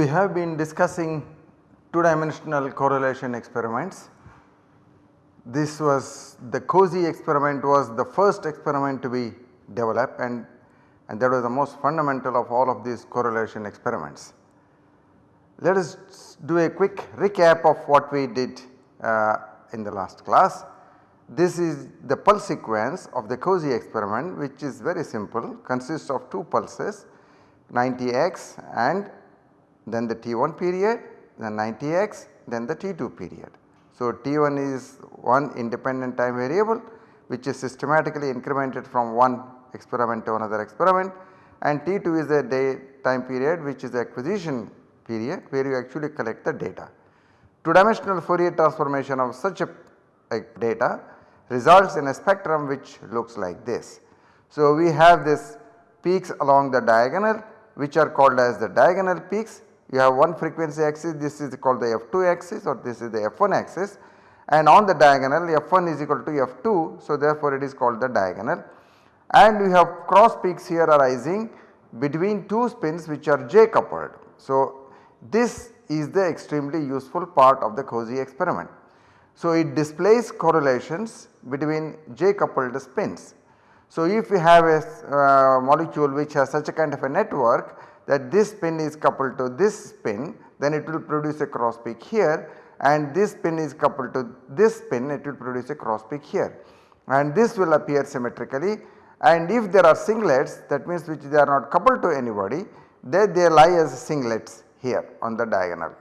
We have been discussing two dimensional correlation experiments. This was the COSY experiment was the first experiment to be developed and, and that was the most fundamental of all of these correlation experiments. Let us do a quick recap of what we did uh, in the last class. This is the pulse sequence of the COSY experiment which is very simple consists of two pulses 90x and then the T1 period, then 90x, then the T2 period. So, T1 is one independent time variable which is systematically incremented from one experiment to another experiment and T2 is a day time period which is the acquisition period where you actually collect the data. Two dimensional Fourier transformation of such a, a data results in a spectrum which looks like this. So, we have this peaks along the diagonal which are called as the diagonal peaks you have one frequency axis this is called the f2 axis or this is the f1 axis and on the diagonal f1 is equal to f2 so therefore it is called the diagonal and we have cross peaks here arising between two spins which are J coupled. So this is the extremely useful part of the COSY experiment. So it displays correlations between J coupled spins. So if we have a uh, molecule which has such a kind of a network that this spin is coupled to this spin then it will produce a cross peak here and this spin is coupled to this spin it will produce a cross peak here and this will appear symmetrically and if there are singlets that means which they are not coupled to anybody they, they lie as singlets here on the diagonal.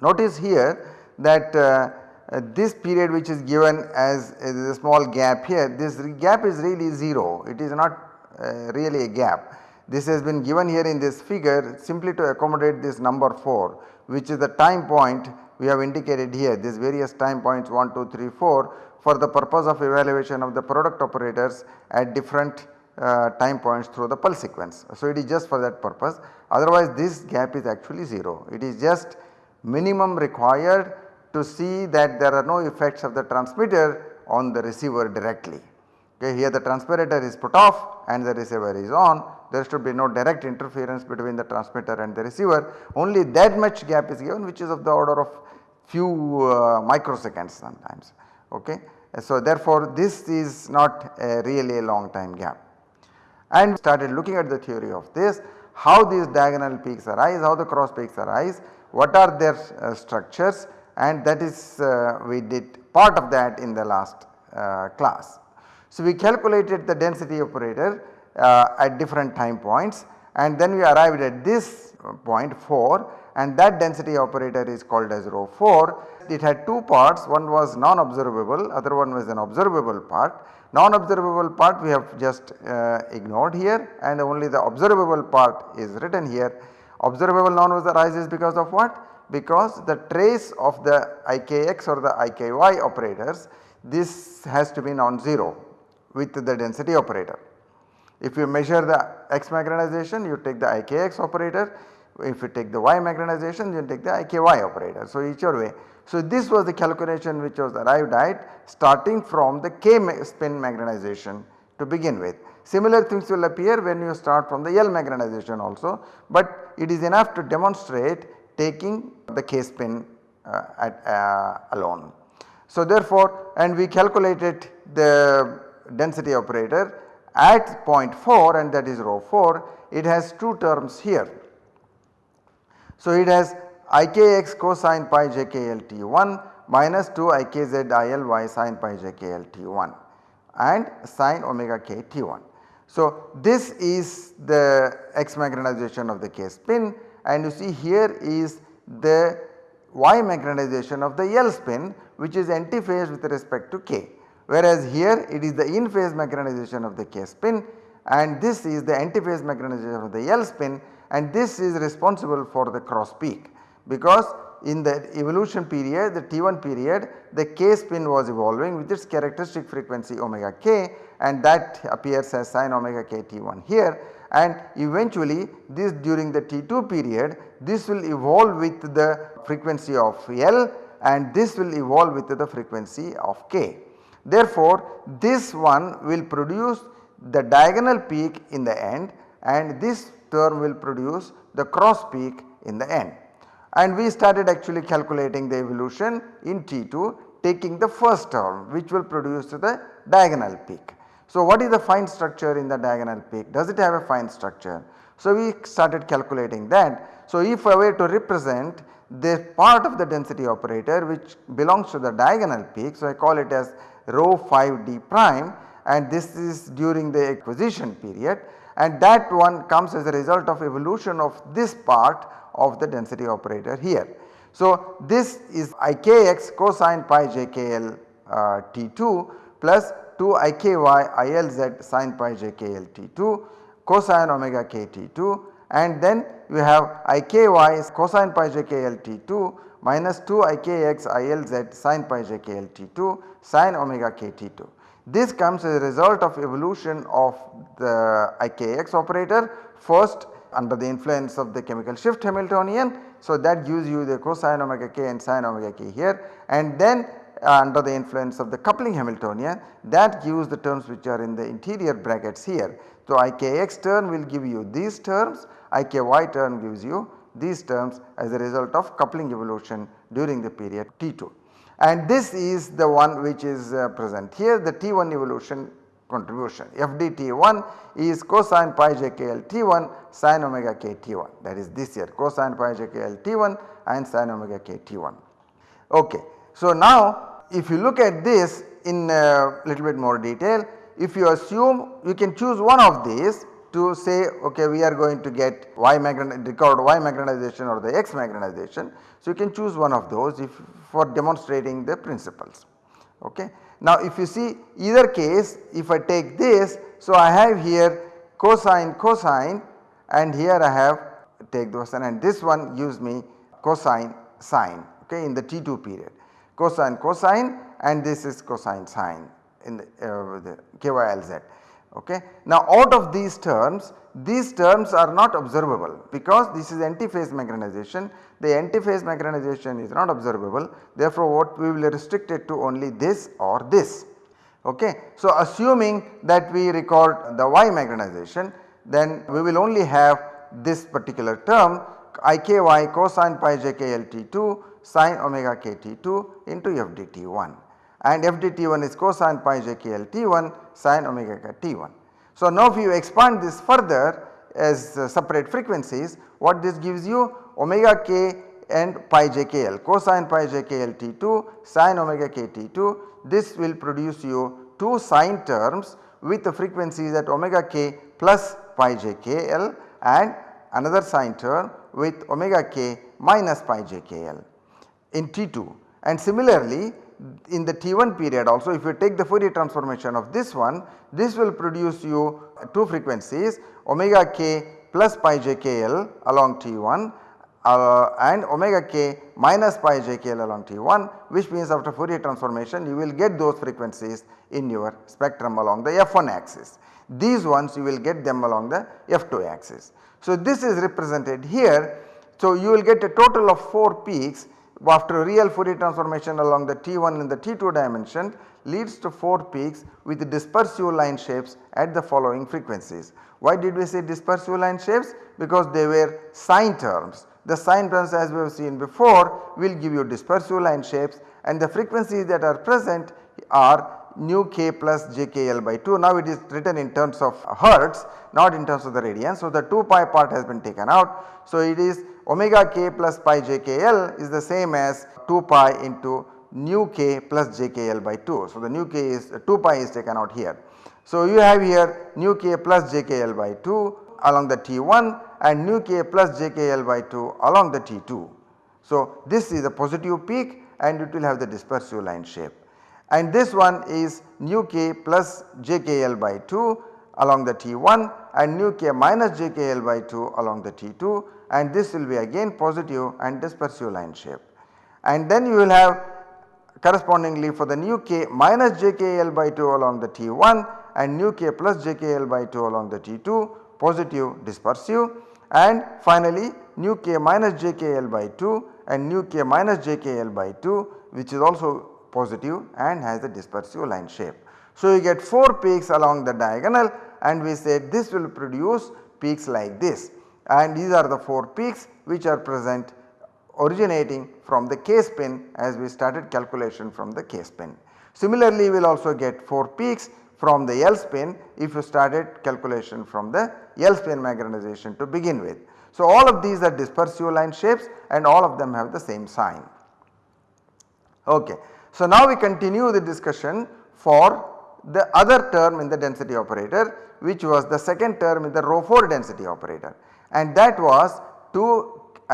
Notice here that uh, uh, this period which is given as a small gap here this gap is really 0 it is not uh, really a gap. This has been given here in this figure simply to accommodate this number 4 which is the time point we have indicated here. This various time points 1, 2, 3, 4 for the purpose of evaluation of the product operators at different uh, time points through the pulse sequence. So, it is just for that purpose otherwise this gap is actually 0 it is just minimum required to see that there are no effects of the transmitter on the receiver directly. Okay, here the transmitter is put off and the receiver is on there should be no direct interference between the transmitter and the receiver only that much gap is given which is of the order of few uh, microseconds sometimes ok. So therefore this is not a really a long time gap and started looking at the theory of this how these diagonal peaks arise how the cross peaks arise what are their uh, structures and that is uh, we did part of that in the last uh, class. So we calculated the density operator uh, at different time points and then we arrived at this point 4 and that density operator is called as rho 4. It had two parts one was non observable other one was an observable part. Non observable part we have just uh, ignored here and only the observable part is written here. Observable non was arises because of what? Because the trace of the ikx or the iky operators this has to be non-zero with the density operator. If you measure the x magnetization you take the IKX operator, if you take the y magnetization you take the IKY operator. So each way. So this was the calculation which was arrived at starting from the K spin magnetization to begin with. Similar things will appear when you start from the L magnetization also, but it is enough to demonstrate taking the K spin uh, at, uh, alone. So therefore and we calculated the density operator at point 4 and that is rho 4 it has two terms here. So it has ikx cosine pi jkl t1 minus 2 ikz il sin pi jkl t1 and sin omega k t1. So this is the x magnetization of the k spin and you see here is the y magnetization of the L spin which is antiphase with respect to k whereas here it is the in phase magnetization of the K spin and this is the antiphase magnetization of the L spin and this is responsible for the cross peak because in the evolution period the T1 period the K spin was evolving with its characteristic frequency omega k and that appears as sin omega k T1 here and eventually this during the T2 period this will evolve with the frequency of L and this will evolve with the frequency of K. Therefore, this one will produce the diagonal peak in the end and this term will produce the cross peak in the end. And we started actually calculating the evolution in T2 taking the first term which will produce the diagonal peak. So, what is the fine structure in the diagonal peak? Does it have a fine structure? So, we started calculating that. So, if I were to represent the part of the density operator which belongs to the diagonal peak. So, I call it as rho 5 d prime and this is during the acquisition period and that one comes as a result of evolution of this part of the density operator here. So, this is ikx cosine pi jkl uh, t2 plus 2 iky ilz sin pi jkl t2 cosine omega k t2 and then you have iky is cosine pi jkl t2 minus 2 ikx ilz sin pi jkl t2 sin omega k t2. This comes as a result of evolution of the ikx operator first under the influence of the chemical shift Hamiltonian. So, that gives you the cosine omega k and sin omega k here and then uh, under the influence of the coupling Hamiltonian that gives the terms which are in the interior brackets here. So, ikx term will give you these terms, iky term gives you these terms as a result of coupling evolution during the period T2. And this is the one which is uh, present here the T1 evolution contribution FDT1 is cosine pi jkl T1 sin omega k T1 that is this here cosine pi jkl T1 and sin omega k T1. Okay. So, now if you look at this in a little bit more detail if you assume you can choose one of these to say okay we are going to get y record y magnetization or the x magnetization. So, you can choose one of those if for demonstrating the principles. Okay. Now, if you see either case if I take this so I have here cosine cosine and here I have take the those and this one gives me cosine sine okay in the T2 period cosine cosine and this is cosine sine in the, uh, the KYLZ. Okay. Now out of these terms these terms are not observable because this is antiphase magnetization the antiphase magnetization is not observable therefore what we will restrict it to only this or this. Okay. So assuming that we record the Y magnetization then we will only have this particular term iky cosine pi jkl t2 sin omega k t2 into fdt1 and fdt1 is cosine pi jkl t1 sin omega k t1. So now if you expand this further as uh, separate frequencies what this gives you? Omega k and pi jkl cosine pi jkl t2 sin omega k t2 this will produce you 2 sine terms with the frequencies at omega k plus pi jkl and another sine term with omega k minus pi jkl in T2 and similarly in the T1 period also if you take the Fourier transformation of this one this will produce you 2 frequencies omega k plus pi jkl along T1 uh, and omega k minus pi jkl along T1 which means after Fourier transformation you will get those frequencies in your spectrum along the F1 axis. These ones you will get them along the F2 axis. So this is represented here. So you will get a total of 4 peaks after real Fourier transformation along the T1 and the T2 dimension leads to 4 peaks with dispersive line shapes at the following frequencies. Why did we say dispersive line shapes? Because they were sine terms. The sine terms as we have seen before will give you dispersive line shapes and the frequencies that are present are nu k plus jkl by 2. Now it is written in terms of hertz not in terms of the radians. So the 2 pi part has been taken out. So it is omega k plus pi jkl is the same as 2 pi into nu k plus jkl by 2. So the nu k is 2 pi is taken out here. So you have here nu k plus jkl by 2 along the T1 and nu k plus jkl by 2 along the T2. So this is a positive peak and it will have the dispersive line shape and this one is nu k plus jkl by 2 along the T1 and nu k minus jkl by 2 along the T2 and this will be again positive and dispersive line shape. And then you will have correspondingly for the nu k minus jkl by 2 along the T1 and nu k plus jkl by 2 along the T2 positive dispersive and finally nu k minus jkl by 2 and nu k minus jkl by 2 which is also positive and has a dispersive line shape. So, you get 4 peaks along the diagonal and we said this will produce peaks like this and these are the 4 peaks which are present originating from the K spin as we started calculation from the K spin. Similarly, we will also get 4 peaks from the L spin if you started calculation from the L spin magnetization to begin with. So, all of these are dispersive line shapes and all of them have the same sign. Okay. So, now we continue the discussion for the other term in the density operator which was the second term in the rho 4 density operator and that was 2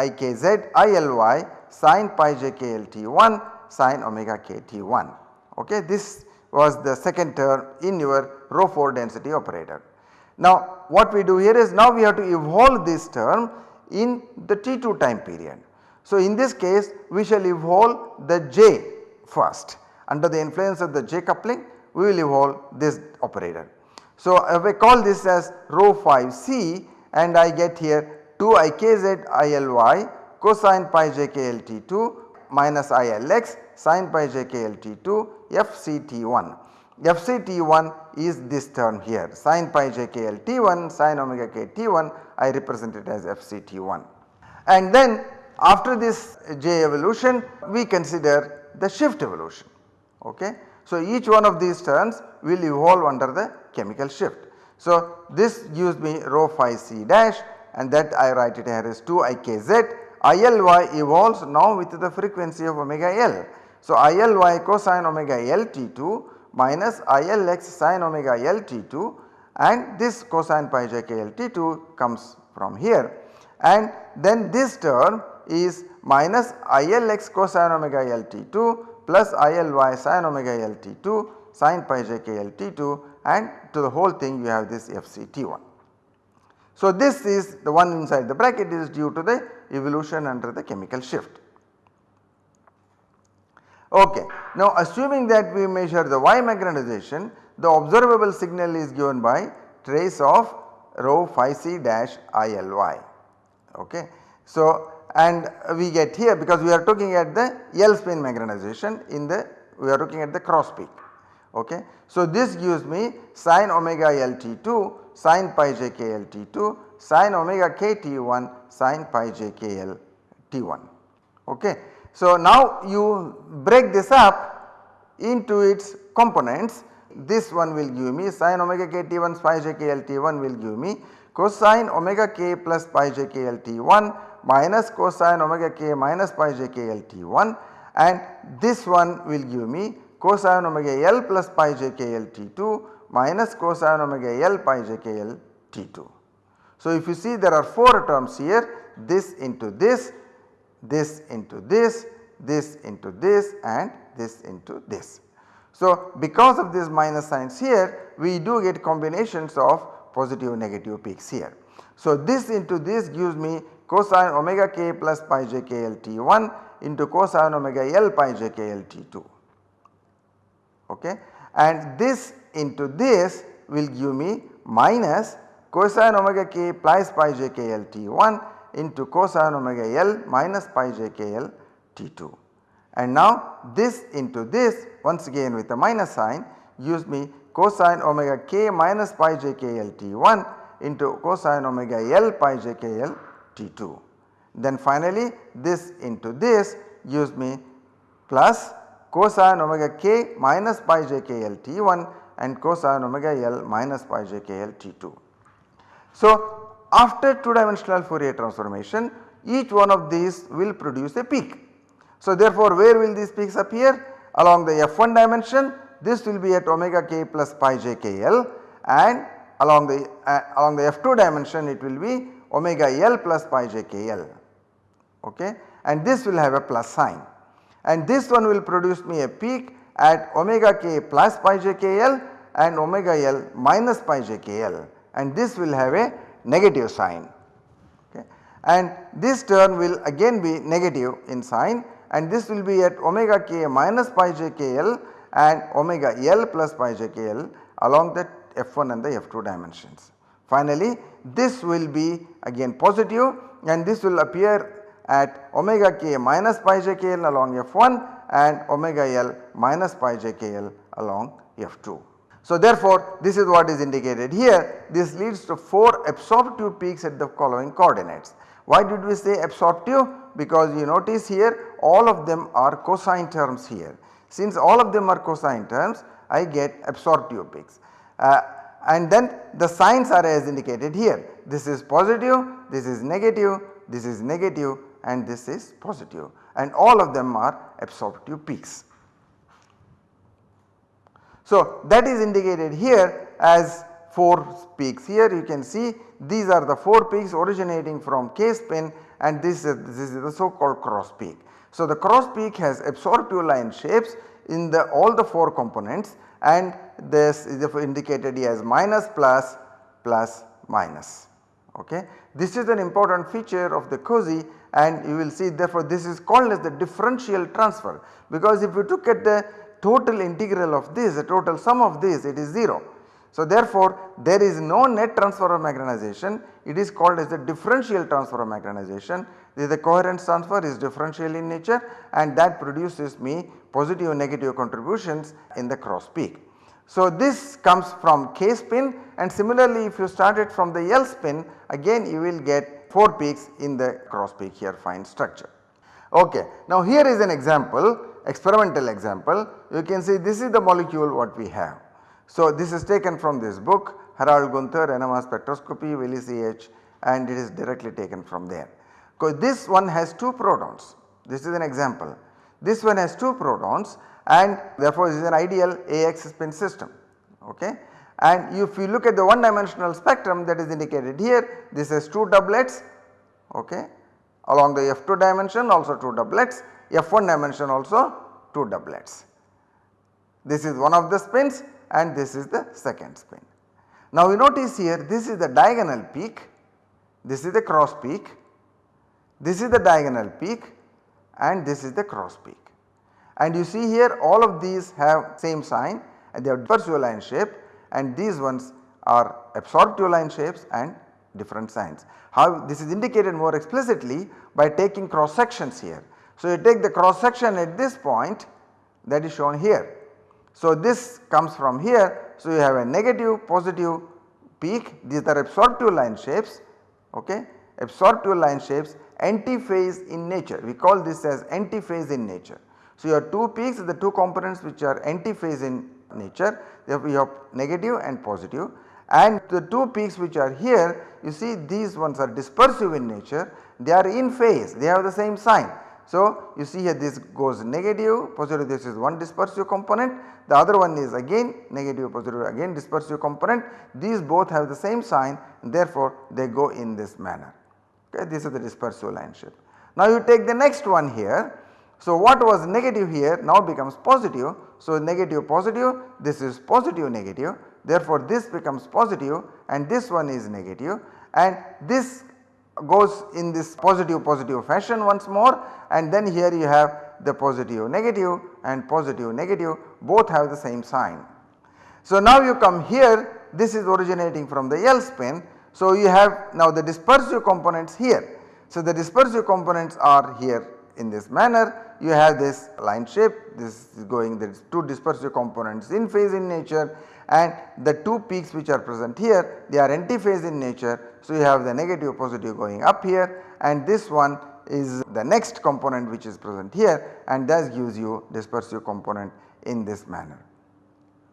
ikz ily sin pi j k l t 1 sin omega k t 1. Okay. This was the second term in your rho 4 density operator. Now what we do here is now we have to evolve this term in the T2 time period. So in this case we shall evolve the J first under the influence of the J coupling we will evolve this operator. So uh, I call this as rho 5C and I get here 2 ikz ily cosine pi j k l t 2 minus ilx sin pi j k l t 2 fct1. fct1 is this term here sin pi j k l t1 sin omega k t1 I represent it as fct1. And then after this j evolution we consider the shift evolution ok. So each one of these terms will evolve under the chemical shift. So this gives me rho 5 c dash and that I write it here as 2 ikz ILY evolves now with the frequency of omega L. So ILY cosine omega L T2 minus ILX sin omega L T2 and this cosine pi j k L T2 comes from here and then this term is minus ILX cosine omega L T2 plus ILY sin omega L T2 sin pi j k L T2 and to the whole thing you have this FC T1. So this is the one inside the bracket is due to the evolution under the chemical shift. Okay. Now assuming that we measure the Y magnetization the observable signal is given by trace of rho 5 c dash ILY. Okay. So and we get here because we are looking at the L spin magnetization in the we are looking at the cross peak. Okay. So this gives me sin omega L T2 sin pi j k L T2 sin omega k T1 sin pi j k L T1. Okay. So now you break this up into its components this one will give me sin omega k T1 pi j k L T1 will give me cosine omega k plus pi j k L T1 minus cosine omega k minus pi j k L T1 and this one will give me cosine omega L plus pi j k L T2 minus cosine omega L pi j k L T2. So if you see there are 4 terms here this into this, this into this, this into this and this into this. So because of these minus signs here we do get combinations of positive negative peaks here. So this into this gives me cosine omega k plus pi j k L T1 into cosine omega L pi j k L T2 okay? And this into this will give me minus cosine omega k plus pi j k L T1 into cosine omega L minus pi j k L T2 and now this into this once again with a minus sign gives me cosine omega k minus pi j k L T1 into cosine omega L pi j k L T2. Then finally this into this gives me plus cosine omega k minus pi j k L T1 and cosine omega L minus pi j k L T2. So after 2 dimensional Fourier transformation each one of these will produce a peak. So therefore where will these peaks appear? Along the F1 dimension this will be at omega k plus pi j k L and along the uh, along the F2 dimension it will be omega L plus pi j k L okay and this will have a plus sign and this one will produce me a peak at omega k plus pi j k L and omega L minus pi j k L and this will have a negative sign okay. and this term will again be negative in sign and this will be at omega k minus pi j k L and omega L plus pi j k L along the F1 and the F2 dimensions. Finally, this will be again positive and this will appear at omega k minus pi j k l along F1 and omega l minus pi j k l along F2. So therefore this is what is indicated here this leads to 4 absorptive peaks at the following coordinates. Why did we say absorptive? Because you notice here all of them are cosine terms here. Since all of them are cosine terms I get absorptive peaks. Uh, and then the signs are as indicated here. This is positive, this is negative, this is negative and this is positive and all of them are absorptive peaks. So that is indicated here as 4 peaks here you can see these are the 4 peaks originating from K spin and this is, this is the so called cross peak. So the cross peak has absorptive line shapes in the all the 4 components and this is indicated as minus plus plus minus ok. This is an important feature of the COSY and you will see therefore this is called as the differential transfer because if you look at the total integral of this the total sum of this it is 0. So therefore there is no net transfer of magnetization it is called as the differential transfer of magnetization the, coherence transfer is differential in nature and that produces me positive and negative contributions in the cross peak. So this comes from K spin and similarly if you start it from the L spin again you will get 4 peaks in the cross peak here fine structure. Okay. Now here is an example experimental example you can see this is the molecule what we have. So this is taken from this book Harald Gunther NMR spectroscopy Wiley CH and it is directly taken from there. Because this one has 2 protons this is an example. This one has 2 protons and therefore this is an ideal AX spin system okay. And if you look at the one dimensional spectrum that is indicated here this has 2 doublets okay along the F2 dimension also 2 doublets F1 dimension also 2 doublets. This is one of the spins and this is the second spin. Now you notice here this is the diagonal peak, this is the cross peak, this is the diagonal peak and this is the cross peak. And you see here all of these have same sign and they have dispersive line shape and these ones are absorptive line shapes and different signs. How this is indicated more explicitly by taking cross sections here. So you take the cross section at this point that is shown here. So this comes from here. So you have a negative positive peak these are absorptive line shapes okay absorptive line shapes antiphase in nature. We call this as antiphase in nature. So you have two peaks the two components which are antiphase in nature therefore you have negative and positive. And the two peaks which are here you see these ones are dispersive in nature. They are in phase. They have the same sign. So you see here this goes negative positive this is one dispersive component. The other one is again negative positive again dispersive component. These both have the same sign. Therefore they go in this manner okay this is the dispersive line shape. Now you take the next one here. So what was negative here now becomes positive. So negative positive this is positive negative. Therefore this becomes positive and this one is negative. And this goes in this positive positive fashion once more. And then here you have the positive negative and positive negative. Both have the same sign. So now you come here. This is originating from the L spin so you have now the dispersive components here. So the dispersive components are here in this manner you have this line shape this is going is 2 dispersive components in phase in nature and the 2 peaks which are present here they are antiphase in nature. So, you have the negative positive going up here and this one is the next component which is present here and that gives you dispersive component in this manner.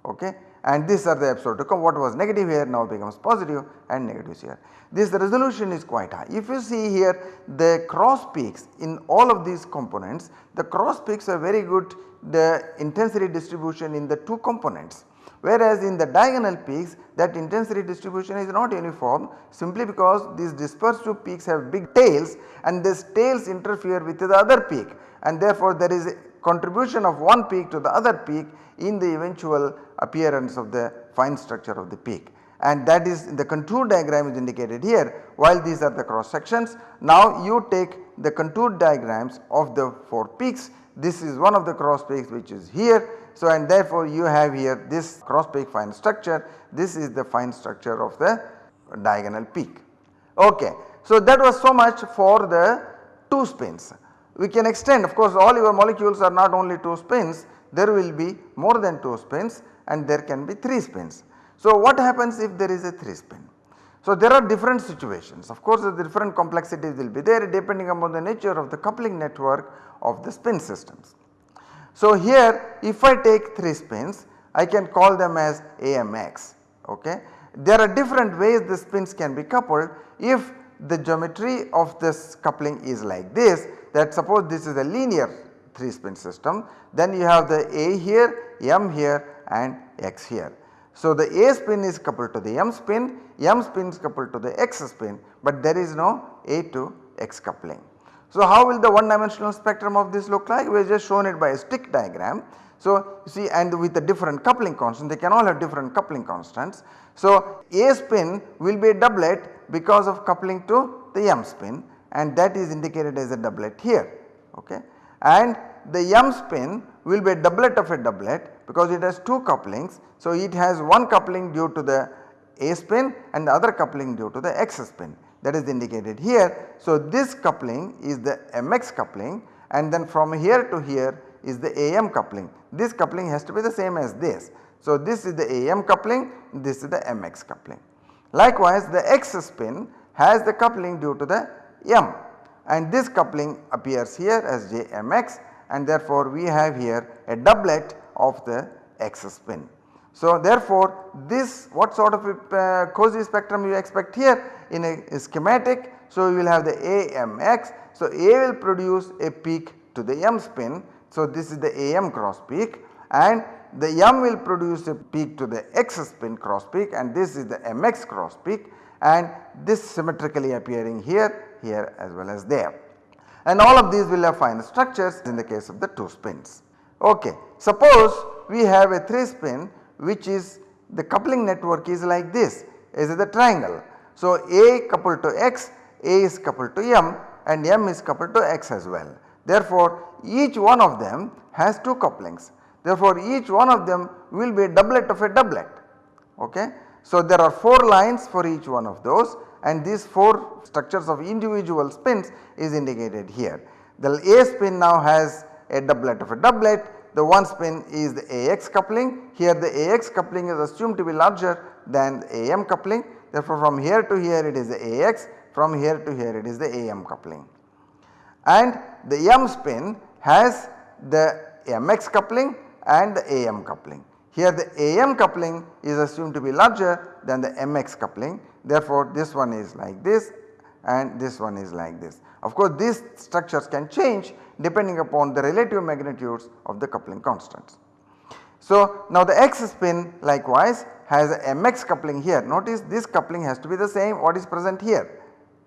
Okay and these are the absolute what was negative here now becomes positive and negative here. This resolution is quite high. If you see here the cross peaks in all of these components the cross peaks are very good the intensity distribution in the 2 components whereas in the diagonal peaks that intensity distribution is not uniform simply because these dispersed two peaks have big tails and these tails interfere with the other peak and therefore there is contribution of one peak to the other peak in the eventual appearance of the fine structure of the peak and that is the contour diagram is indicated here while these are the cross sections. Now you take the contour diagrams of the 4 peaks this is one of the cross peaks which is here. So and therefore you have here this cross peak fine structure this is the fine structure of the diagonal peak. Okay. So, that was so much for the 2 spins. We can extend of course all your molecules are not only 2 spins there will be more than 2 spins and there can be 3 spins. So, what happens if there is a 3 spin? So, there are different situations of course the different complexities will be there depending upon the nature of the coupling network of the spin systems. So, here if I take 3 spins I can call them as AMX ok. There are different ways the spins can be coupled if the geometry of this coupling is like this that suppose this is a linear 3 spin system then you have the A here, M here and X here. So, the A spin is coupled to the M spin, M spin is coupled to the X spin but there is no A to X coupling. So, how will the one dimensional spectrum of this look like? We have just shown it by a stick diagram. So, you see and with the different coupling constant they can all have different coupling constants. So, A spin will be a doublet because of coupling to the M spin and that is indicated as a doublet here okay. And the M spin will be a doublet of a doublet because it has 2 couplings. So, it has one coupling due to the A spin and the other coupling due to the X spin that is indicated here. So, this coupling is the MX coupling and then from here to here is the AM coupling. This coupling has to be the same as this. So, this is the AM coupling, this is the MX coupling. Likewise, the X spin has the coupling due to the M and this coupling appears here as JMX and therefore we have here a doublet of the X spin. So therefore this what sort of a uh, COSY spectrum you expect here in a, a, schematic. So you will have the AMX. So A will produce a peak to the M spin. So this is the AM cross peak and the M will produce a peak to the X spin cross peak and this is the MX cross peak and this symmetrically appearing here, here as well as there. And all of these will have fine structures in the case of the 2 spins. Okay. Suppose we have a 3 spin which is the coupling network is like this is the triangle. So, A coupled to X, A is coupled to M and M is coupled to X as well. Therefore, each one of them has 2 couplings. Therefore, each one of them will be a doublet of a doublet. Okay. So, there are 4 lines for each one of those and these 4 structures of individual spins is indicated here. The A spin now has a doublet of a doublet, the one spin is the AX coupling, here the AX coupling is assumed to be larger than the AM coupling therefore from here to here it is the AX, from here to here it is the AM coupling. And the M spin has the MX coupling and the AM coupling. Here the AM coupling is assumed to be larger than the MX coupling therefore this one is like this and this one is like this. Of course these structures can change depending upon the relative magnitudes of the coupling constants. So now the X spin likewise has a MX coupling here notice this coupling has to be the same what is present here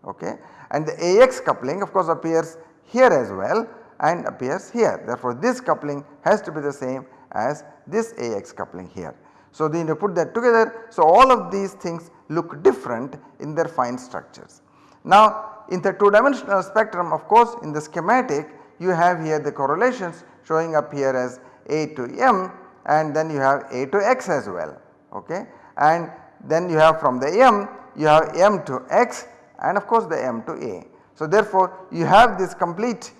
okay and the AX coupling of course appears here as well and appears here therefore this coupling has to be the same as this AX coupling here. So then you put that together so all of these things look different in their fine structures. Now in the 2 dimensional spectrum of course in the schematic you have here the correlations showing up here as A to M and then you have A to X as well okay and then you have from the M you have M to X and of course the M to A. So therefore you have this complete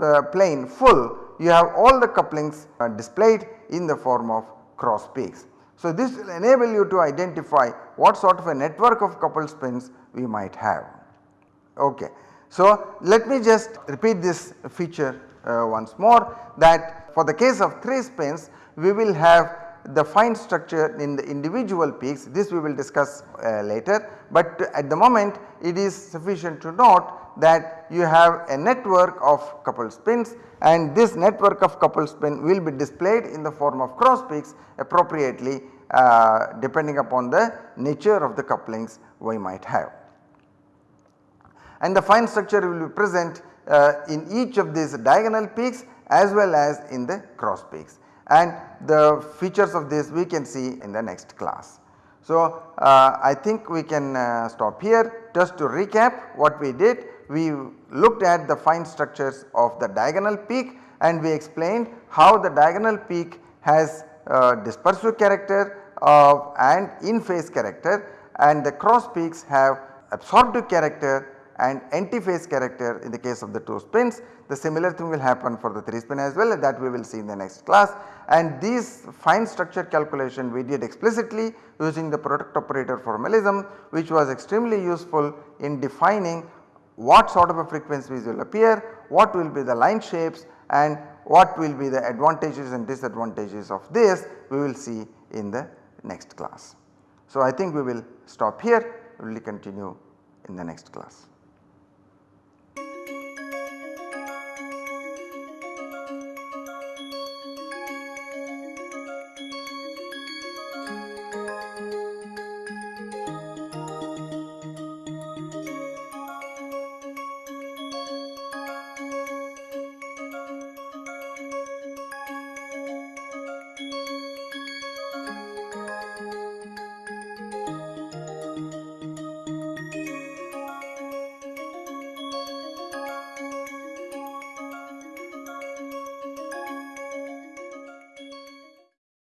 uh, plane full you have all the couplings uh, displayed in the form of cross peaks. So this will enable you to identify what sort of a network of coupled spins we might have. Okay. So, let me just repeat this feature uh, once more that for the case of 3 spins we will have the fine structure in the individual peaks this we will discuss uh, later but at the moment it is sufficient to note that you have a network of coupled spins and this network of coupled spin will be displayed in the form of cross peaks appropriately uh, depending upon the nature of the couplings we might have. And the fine structure will be present uh, in each of these diagonal peaks as well as in the cross peaks. And the features of this we can see in the next class. So, uh, I think we can uh, stop here just to recap what we did we looked at the fine structures of the diagonal peak and we explained how the diagonal peak has uh, dispersive character and in phase character and the cross peaks have absorptive character and antiphase character in the case of the 2 spins. The similar thing will happen for the 3 spin as well that we will see in the next class and these fine structure calculation we did explicitly using the product operator formalism which was extremely useful in defining what sort of a frequencies will appear, what will be the line shapes and what will be the advantages and disadvantages of this we will see in the next class. So, I think we will stop here we will continue in the next class.